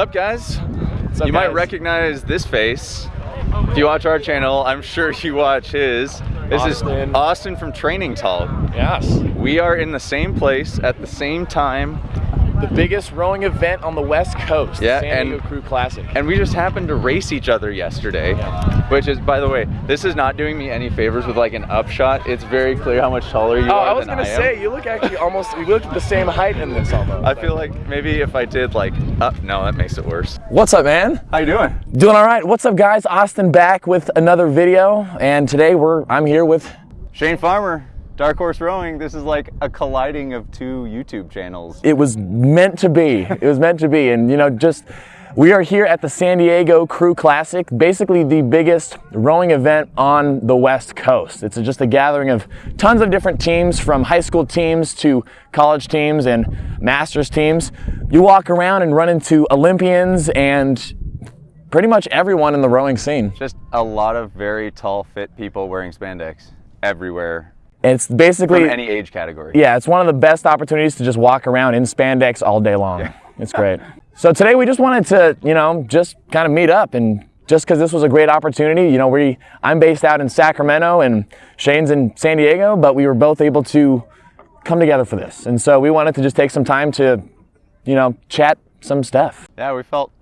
up, guys? up, you might recognize this face. If you watch our channel, I'm sure you watch his. This is Austin. Austin from Training Talk. Yes. We are in the same place at the same time, The biggest rowing event on the West Coast. Yeah, the San Diego and- Crew Classic. and we just happened to race each other yesterday. Which is, by the way, this is not doing me any favors with like an upshot. It's very clear how much taller you oh, are Oh, I was gonna I say you look actually almost you look the same height in this almost. I feel like maybe if I did like up, no, that makes it worse. What's up, man? How you doing? Doing all right. What's up, guys? Austin back with another video, and today we're I'm here with Shane Farmer, Dark Horse Rowing. This is like a colliding of two YouTube channels. it was meant to be. It was meant to be, and you know, just we are here at the San Diego Crew Classic, basically the biggest rowing event on the West Coast. It's just a gathering of tons of different teams, from high school teams to college teams and masters teams. You walk around and run into Olympians and pretty much everyone in the rowing scene. Just a lot of very tall, fit people wearing spandex everywhere it's basically from any age category. Yeah, it's one of the best opportunities to just walk around in spandex all day long. Yeah. It's great. So today we just wanted to, you know, just kind of meet up and just because this was a great opportunity, you know, we I'm based out in Sacramento and Shane's in San Diego, but we were both able to come together for this. And so we wanted to just take some time to, you know, chat some stuff. Yeah, we felt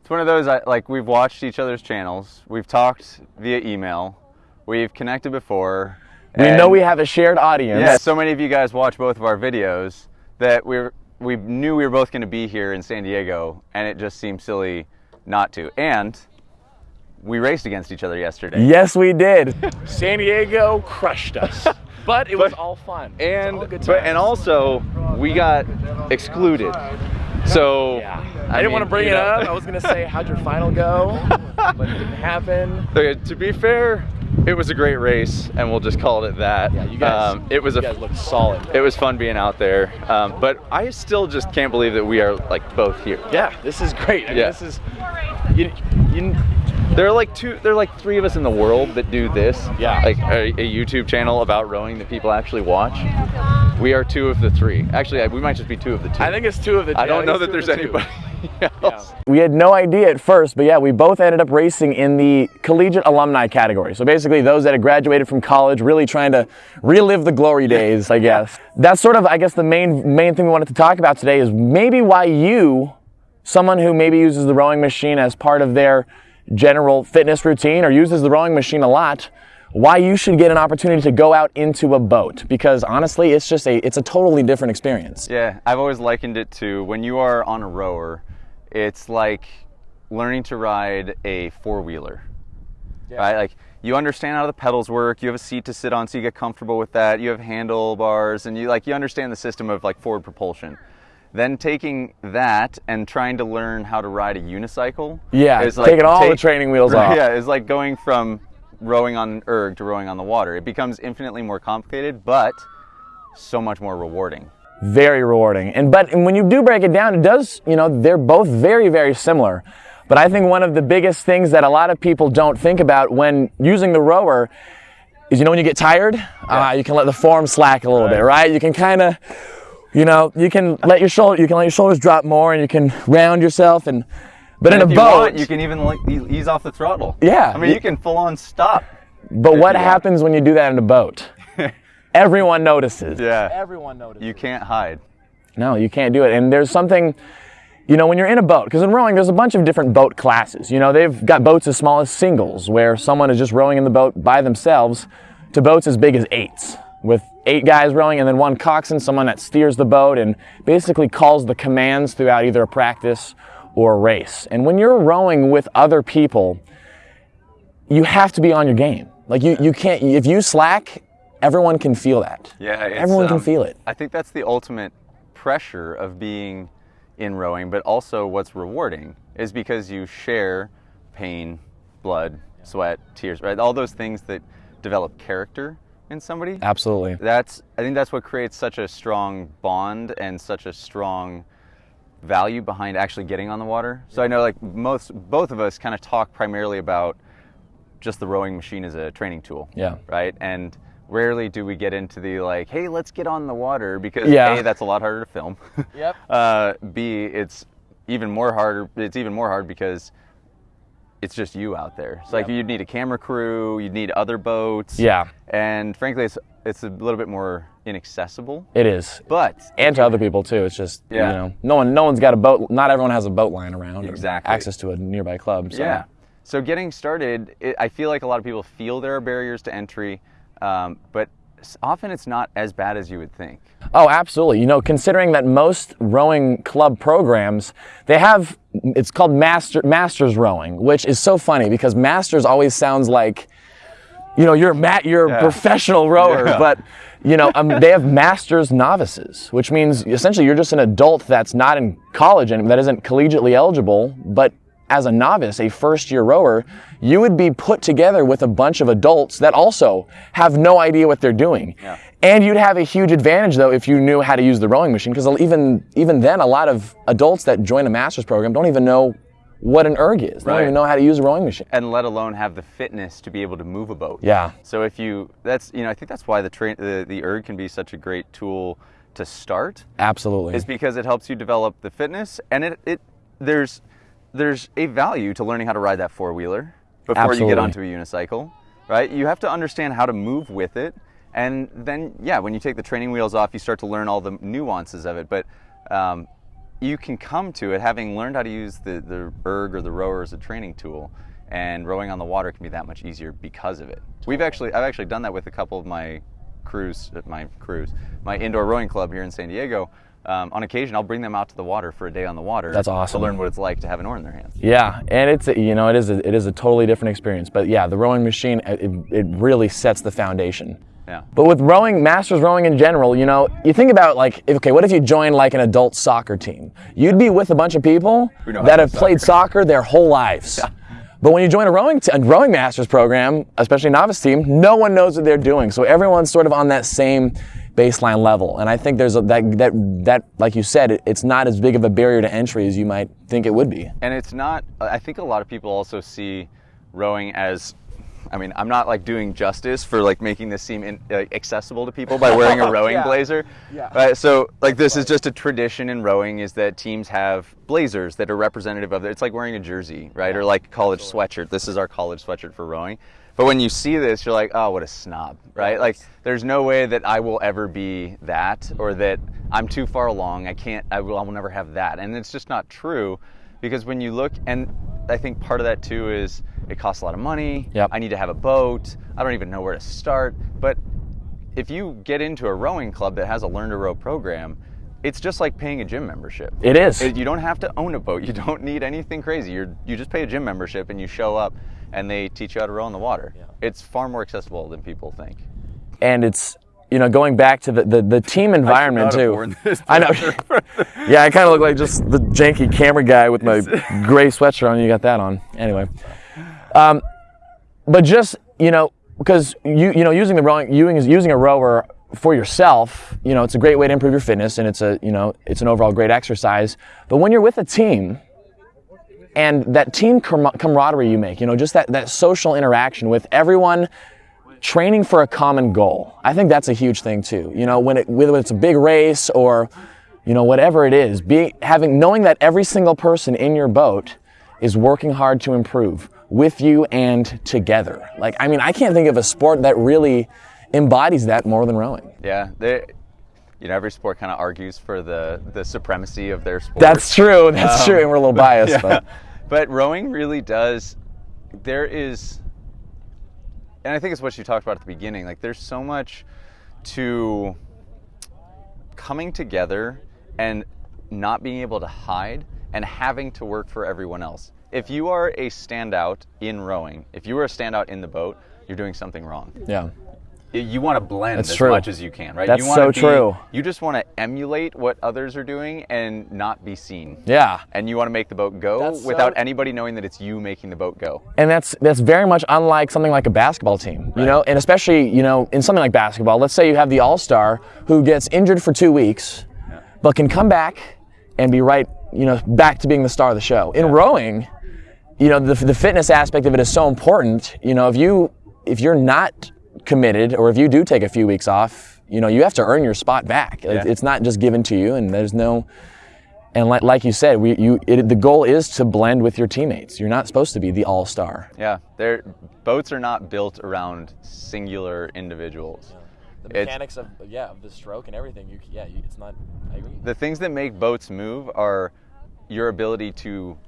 it's one of those I- like we've watched each other's channels, we've talked via email, we've connected before. We and- know we have a shared audience. Yeah, so many of you guys watch both of our videos that we we knew we were both going to be here in San Diego, and it just seemed silly not to. And we raced against each other yesterday. Yes, we did. San Diego crushed us. But it was all fun. and all good but, and also we got excluded. So Yeah. I, didn't want to bring it know- up. I was gonna say how'd your final go, but it didn't happen. Okay, to be fair, it was a great race, and we'll just call it that. Yeah, you guys. Um, it was you a guys looked solid. it was fun being out there, um, but I still just can't believe that we are like both here. Yeah, this is great. I mean, Yeah. this is you, you, There are like two, there are like three of us in the world that do this. Yeah. Like a, a YouTube channel about rowing that people actually watch. We are two of the three. Actually, I- we might just be two of the two. I think it's two of the. two. I don't think know that there's the anybody else. We had no idea at first, but yeah, we both ended up racing in the collegiate alumni category. So basically, those that had graduated from college, really trying to relive the glory days, I guess. That's sort of, I guess, the main main thing we wanted to talk about today is maybe why you, someone who maybe uses the rowing machine as part of their general fitness routine or uses the rowing machine a lot, why you should get an opportunity to go out into a boat because honestly, it's just a it's a totally different experience. Yeah, I've always likened it to when you are on a rower, it's like learning to ride a four wheeler. Right? Like you understand how the pedals work, you have a seat to sit on so you get comfortable with that, you have handlebars and you like you understand the system of like forward propulsion. Then taking that and trying to learn how to ride a unicycle. Yeah, is like taking all the training wheels off. Yeah, it's like going from rowing on erg to rowing on the water. It becomes infinitely more complicated, but so much more rewarding. Very rewarding. And but and when you do break it down, it does, you know, they're both very, very similar. But I think one of the biggest things that a lot of people don't think about when using the rower is, you know, when you get tired, uh, you can let the form slack a little bit, right? You can kind of, you know, you can let your shoulder, you can let your shoulders drop more, and you can round yourself. And but in if a you boat, want, you can even like ease off the throttle. Yeah. I mean, you can full on stop. but what you happens when you do that in a boat? Everyone notices. Yeah. Everyone notices. You can't hide. No, you can't do it. And there's something, you know, when you're in a boat, because in rowing, there's a bunch of different boat classes. You know, they've got boats as small as singles, where someone is just rowing in the boat by themselves, to boats as big as eights, with eight guys rowing and then one coxswain, someone that steers the boat and basically calls the commands throughout either a practice or a race. And when you're rowing with other people, you have to be on your game. Like you, you can't, if you slack, everyone can feel that. Yeah. it's, Everyone can um, feel it. I think that's the ultimate pressure of being in rowing, but also what's rewarding is because you share pain, blood, sweat, tears, right? All those things that develop character in somebody. Absolutely. That's I think that's what creates such a strong bond and such a strong value behind actually getting on the water. So I know like most both of us kind of talk primarily about just the rowing machine as a training tool. Yeah. Right? And rarely do we get into the like, hey, let's get on the water because Yeah. A, that's a lot harder to film. Yep. uh, B, it's even more harder. It's even more hard because it's just you out there. It's like you'd need a camera crew, you'd need other boats. Yeah. And frankly, it's it's a little bit more inaccessible. It is. But And to other people too. It's just Yeah. you know, no one no one's got a boat not everyone has a boat lying around or Exactly. access to a nearby club. So. Yeah. So getting started, it, I feel like a lot of people feel there are barriers to entry, um, but often it's not as bad as you would think. Oh, absolutely. You know, considering that most rowing club programs, they have it's called master masters rowing, which is so funny because masters always sounds like you know, you're a you're a professional rower, Yeah. but you know, um, they have masters novices, which means essentially you're just an adult that's not in college and that isn't collegiately eligible, but as a novice, a first year rower, you would be put together with a bunch of adults that also have no idea what they're doing. Yeah. And you'd have a huge advantage though if you knew how to use the rowing machine, because even even then, a lot of adults that join a master's program don't even know what an erg is. They Right. don't even know how to use a rowing machine. and let alone have the fitness to be able to move a boat. Yeah. So if you, that's you know, I think that's why the train, the, the erg can be such a great tool to start, Absolutely. is because it helps you develop the fitness, and it, it there's there's a value to learning how to ride that four wheeler before you get onto a unicycle, right? You have to understand how to move with it, and then yeah, when you take the training wheels off, you start to learn all the nuances of it, but. Um, you can come to it having learned how to use the, the erg or the rower as a training tool and rowing on the water can be that much easier because of it we've actually i've actually done that with a couple of my crews my crews my indoor rowing club here in san diego um, on occasion i'll bring them out to the water for a day on the water That's awesome. to learn what it's like to have an oar in their hands Yeah, and it's a- you know it is a, it is a totally different experience. But yeah, the rowing machine it, it really sets the foundation. yeah But with rowing, masters rowing in general, you know, you think about like, okay, what if you join like an adult soccer team? You'd be with a bunch of people Who know how that have play played soccer their whole lives. But when you join a rowing, a rowing masters program, especially a novice team, no one knows what they're doing. So everyone's sort of on that same baseline level. And I think there's a, that that that like you said, it, it's not as big of a barrier to entry as you might think it would be. and it's not i think a lot of people also see rowing as i mean i'm not like doing justice for like making this seem in, uh, accessible to people by wearing a rowing Yeah. blazer Yeah. right so like this is just a tradition in rowing is that teams have blazers that are representative of it it's like wearing a jersey right or like college sweatshirt this is our college sweatshirt for rowing but when you see this you're like oh what a snob right? Like there's no way that i will ever be that or that i'm too far along. I can't i will, I will never have that. And it's just not true because when you look and i think part of that too is it costs a lot of money. Yep. i need to have a boat. I don't even know where to start. But if you get into a rowing club that has a learn to row program it's just like paying a gym membership. It is. You don't have to own a boat. You don't need anything crazy. You're you just pay a gym membership and you show up and they teach you how to row in the water it's far more accessible than people think and it's you know going back to the, the, the team environment not too. I know. yeah, I kind of look like just the janky camera guy with my gray sweatshirt on. You got that on anyway. Um, but just you know because you you know using the rowing using using a rower for yourself, you know it's a great way to improve your fitness and it's a you know it's an overall great exercise. But when you're with a team and that team camaraderie you make, you know, just that, that social interaction with everyone training for a common goal. I think that's a huge thing too. You know, when it, whether it's a big race or, you know, whatever it is, be, having, knowing that every single person in your boat is working hard to improve with you and together. Like, I mean, I can't think of a sport that really embodies that more than rowing. yeah you know every sport kind of argues for the the supremacy of their sport That's true. That's um, true. And we're a little biased, but but rowing really does there is and i think it's what you talked about at the beginning like there's so much to coming together and not being able to hide and having to work for everyone else if you are a standout in rowing if you are a standout in the boat you're doing something wrong yeah. You want to blend That's as true. much as you can, right? That's you wanna so be- true. You just want to emulate what others are doing and not be seen. Yeah. And you want to make the boat go That's so- without anybody knowing that it's you making the boat go. and that's that's very much unlike something like a basketball team you know and especially you know in something like basketball let's say you have the all-star who gets injured for two weeks but can come back and be right you know back to being the star of the show in rowing you know the, the fitness aspect of it is so important you know if you if you're not committed or if you do take a few weeks off you know you have to earn your spot back Yeah. it's not just given to you and there's no And like, like you said, we, you, it, the goal is to blend with your teammates. You're not supposed to be the all star. Yeah, they're, boats are not built around singular individuals. The It's- mechanics of yeah of the stroke and everything. You yeah, you, it's not. I agree. The things that make boats move are your ability to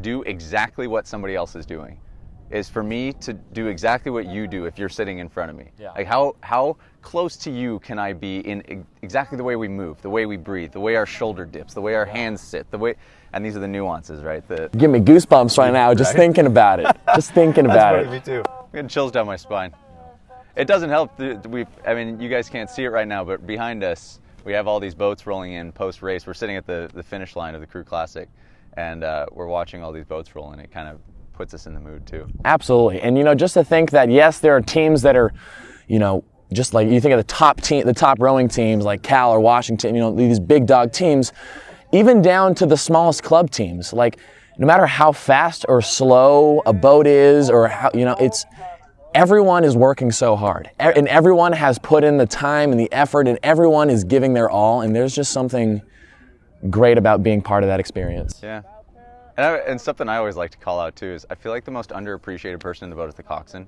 do exactly what somebody else is doing. Is for me to do exactly what you do if you're sitting in front of me. Yeah. Like how how close to you can I be in e- exactly the way we move, the way we breathe, the way our shoulder dips, the way our hands sit, the way and these are the nuances, right? The Give me goosebumps right now just thinking about it. Just thinking about it. me too. I'm getting chills down my spine. It doesn't help. that We, I mean, you guys can't see it right now, but behind us, we have all these boats rolling in post race. We're sitting at the, the finish line of the Crew Classic, and uh, we're watching all these boats roll, and it kind of puts us in the mood too. Absolutely. And you know, just to think that yes, there are teams that are, you know, just like you think of the top team, the top rowing teams like Cal or Washington, you know, these big dog teams, even down to the smallest club teams. Like, no matter how fast or slow a boat is, or how you know, it's everyone is working so hard, and everyone has put in the time and the effort, and everyone is giving their all. And there's just something great about being part of that experience. Yeah. And, I, and something I always like to call out too is I feel like the most underappreciated person in the boat is the coxswain.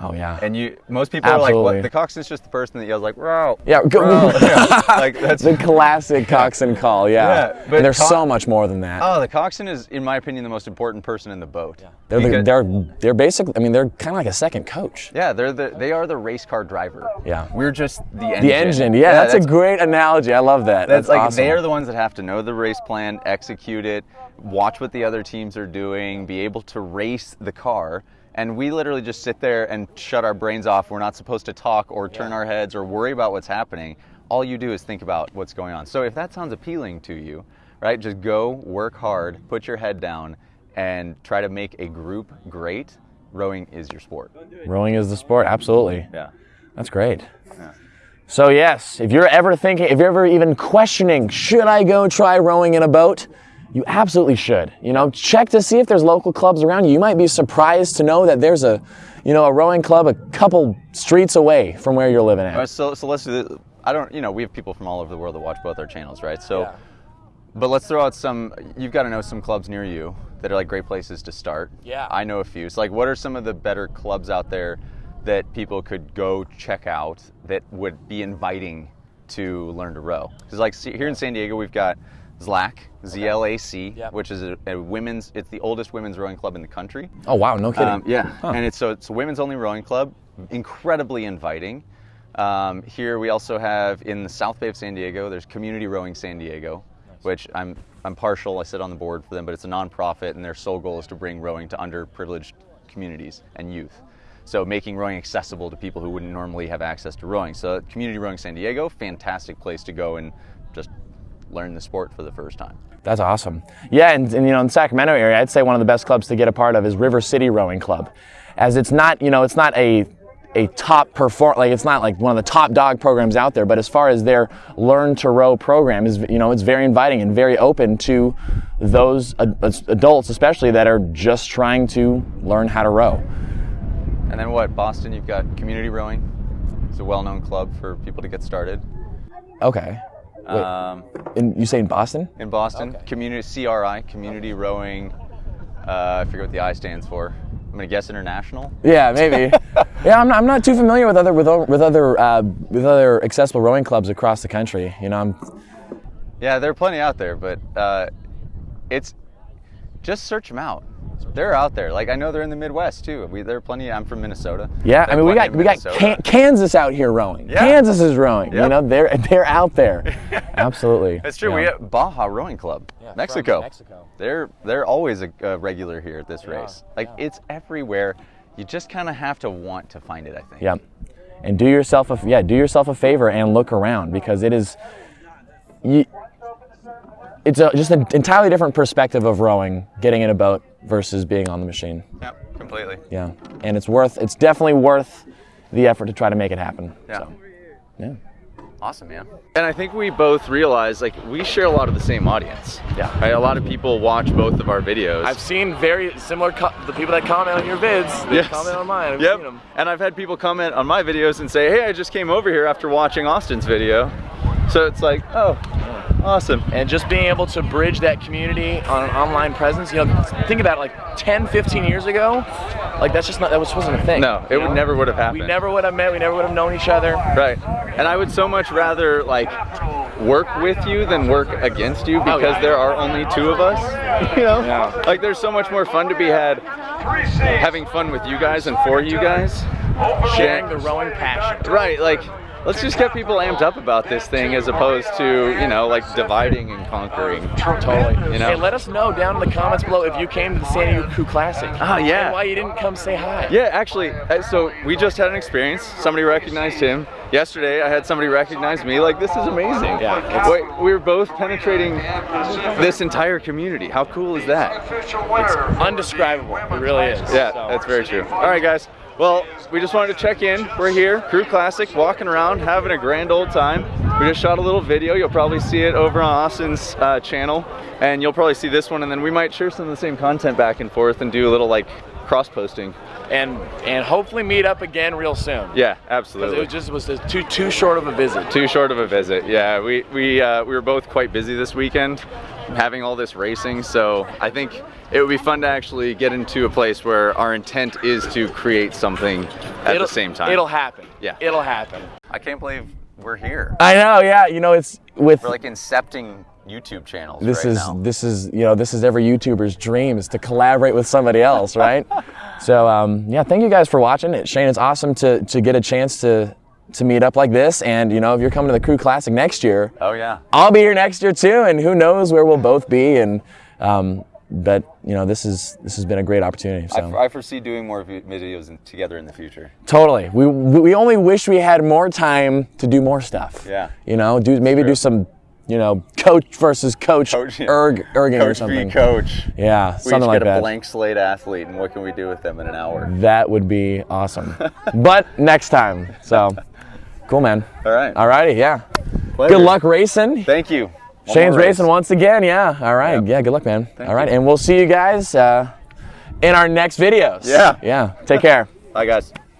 Oh yeah. And you, most people are like, Absolutely. what? The coxswain's just the person that yells like, row. yeah. Go, row." Yeah, like that's the classic coxswain call, yeah. Yeah, but and there's co- so much more than that. Oh, the coxswain is, in my opinion, the most important person in the boat. they're, the, they're they're basically. I mean, they're kind of like a second coach. Yeah, they're the they are the race car driver. Yeah. we're just the engine. The engine, yeah, that's, a great analogy. I love that. That's, That's, like awesome. they are the ones that have to know the race plan, execute it, watch what the other teams are doing, be able to race the car. And we literally just sit there and shut our brains off. We're not supposed to talk or turn our heads or worry about what's happening. All you do is think about what's going on. So if that sounds appealing to you, right, just go work hard, put your head down, and try to make a group great. Rowing is your sport. Rowing is the sport. Absolutely. Yeah. That's great. Yeah. So yes, if you're ever thinking, if you're ever even questioning, should I go try rowing in a boat? You absolutely should. You know, check to see if there's local clubs around you. You might be surprised to know that there's a, you know, a rowing club a couple streets away from where you're living All right, at. so, so let's do this. I don't, you know, we have people from all over the world that watch both our channels, right? So, Yeah. but let's throw out some. You've got to know some clubs near you that are like great places to start. Yeah. I know a few. So, like, what are some of the better clubs out there that people could go check out that would be inviting to learn to row? Because, like, see, here in San Diego, we've got ZLAC, Z-L-A-C, Yep. which is a, a women's. It's the oldest women's rowing club in the country. Oh wow, no kidding. Um, yeah, and it's so it's a women's only rowing club, incredibly inviting. Um, here we also have in the South Bay of San Diego. There's Community Rowing San Diego, which I'm I'm partial. I sit on the board for them, but it's a nonprofit, and their sole goal is to bring rowing to underprivileged communities and youth. So making rowing accessible to people who wouldn't normally have access to rowing. So Community Rowing San Diego, fantastic place to go and just learn the sport for the first time. That's awesome. Yeah, and, and you know, in the Sacramento area, I'd say one of the best clubs to get a part of is River City Rowing Club, as it's not, you know, it's not a a top perform like it's not like one of the top dog programs out there, but as far as their learn to row program is, you know, it's very inviting and very open to those ad- adults, especially that are just trying to learn how to row. And then what? Boston, you've got Community Rowing. It's a well-known club for people to get started. Okay. Wait, Um, in, you say in Boston? in Boston, Okay. Community CRI, Community Rowing. Uh, I forget what the I stands for. I'm gonna guess international. Yeah, maybe. yeah, I'm not, I'm not too familiar with other with, with other uh, with other accessible rowing clubs across the country. You know, I'm Yeah, there are plenty out there, but uh, it's just search them out. They're out there. Like I know they're in the Midwest too. We, there are plenty. I'm from Minnesota. Yeah, I mean we got we got Can- Kansas out here rowing. Yeah. Kansas is rowing. You know, they're they're out there. Absolutely. That's true. Yeah. We have Baja Rowing Club, Yeah, Mexico. Mexico. They're they're always a, a regular here at this They are, race. Like yeah. it's everywhere. You just kind of have to want to find it. I think. Yeah. And do yourself a yeah, do yourself a favor and look around because it is you, it's a, just an entirely different perspective of rowing, getting in a boat versus being on the machine. Yep, completely. Yeah. And it's worth it's definitely worth the effort to try to make it happen. Yeah. So, yeah. Awesome, man. And I think we both realize like we share a lot of the same audience. Yeah. Right? A lot of people watch both of our videos. I've seen very similar co- the people that comment on your vids. They Yes. comment on mine. I've Yep. seen them. And I've had people comment on my videos and say, "Hey, I just came over here after watching Austin's video." So it's like, oh, awesome. and just being able to bridge that community on an online presence you know think about it like 10 15 years ago like that's just not that was wasn't a thing No, it would know? never would have happened. we never would have met we never would have known each other Right. And I would so much rather like work with you than work against you oh, because yeah. there are only two of us. You know? Yeah. Like there's so much more fun to be had having fun with you guys and for you guys. sharing the rowing passion Right, like let's just get people amped up about this thing as opposed to, you know, like dividing and conquering. Totally. You know? Hey, let us know down in the comments below if you came to the San Diego Classic. Ah, yeah. And why you didn't come say hi. Yeah, actually, uh, so we just had an experience. Somebody recognized him. Yesterday, I had somebody recognize me. Like, this is amazing. Yeah, Wait, we were both penetrating this entire community. How cool is that? It's Undescribable. It really is. Yeah, So- that's very true. All right, guys. Well, we just wanted to check in. We're here, Crew Classic, walking around, having a grand old time. We just shot a little video. You'll probably see it over on Austin's uh, channel, and you'll probably see this one, and then we might share some of the same content back and forth and do a little like cross posting. and and hopefully meet up again real soon. Yeah, absolutely. it was just was just too too short of a visit. Too short of a visit. Yeah, we we uh, we were both quite busy this weekend, having all this racing. So I think it would be fun to actually get into a place where our intent is to create something at It'll- the same time. It'll happen. Yeah. It'll happen. I can't believe we're here. I know, yeah. You know, it's with We're like incepting YouTube channels this right is now. this is you know this is every YouTuber's dream is to collaborate with somebody else, right? so um, yeah, thank you guys for watching. It, Shane, it's awesome to to get a chance to to meet up like this. And you know, if you're coming to the Crew Classic next year, oh yeah. I'll be here next year too, and who knows where we'll both be. And um, but you know, this is this has been a great opportunity. So. I, I foresee doing more videos in, together in the future. Totally. We we only wish we had more time to do more stuff. Yeah. You know, do maybe do some, you know, coach versus coach, Coach, yeah. erg erging or Coach something. v coach. Yeah, We something like get a blank slate athlete, and what can we do with them in an hour? That would be awesome. but next time. So, cool, man. All right. Alrighty, yeah. Pleasure. Good luck racing. Thank you. Shane's racing once again. Yeah. All right. Yeah. good luck, man. All right, you. and we'll see you guys uh, in our next videos. Yeah. Yeah. Take care. Bye, guys.